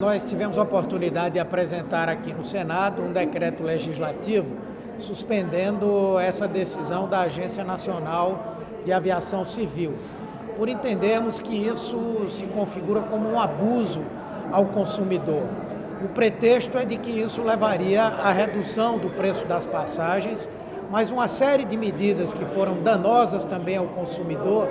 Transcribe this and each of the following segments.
Nós tivemos a oportunidade de apresentar aqui no Senado um decreto legislativo suspendendo essa decisão da Agência Nacional de Aviação Civil, por entendermos que isso se configura como um abuso ao consumidor. O pretexto é de que isso levaria à redução do preço das passagens, mas uma série de medidas que foram danosas também ao consumidor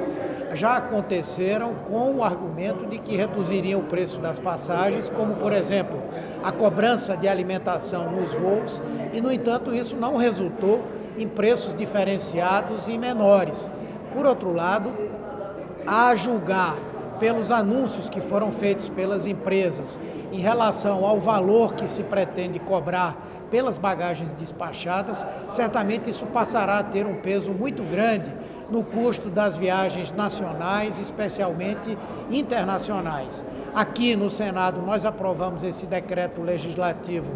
já aconteceram com o argumento de que reduziriam o preço das passagens, como, por exemplo, a cobrança de alimentação nos voos, e, no entanto, isso não resultou em preços diferenciados e menores. Por outro lado, a julgar pelos anúncios que foram feitos pelas empresas em relação ao valor que se pretende cobrar pelas bagagens despachadas, certamente isso passará a ter um peso muito grande no custo das viagens nacionais, especialmente internacionais. Aqui no Senado nós aprovamos esse decreto legislativo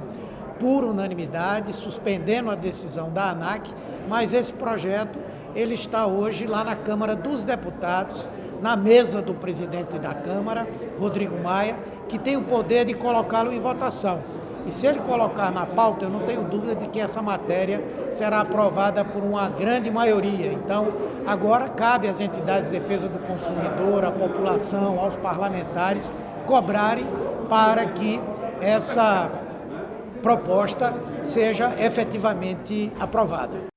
por unanimidade, suspendendo a decisão da ANAC, mas esse projeto ele está hoje lá na Câmara dos Deputados, na mesa do presidente da Câmara, Rodrigo Maia, que tem o poder de colocá-lo em votação. E se ele colocar na pauta, eu não tenho dúvida de que essa matéria será aprovada por uma grande maioria. Então, agora cabe às entidades de defesa do consumidor, à população, aos parlamentares, cobrarem para que essa proposta seja efetivamente aprovada.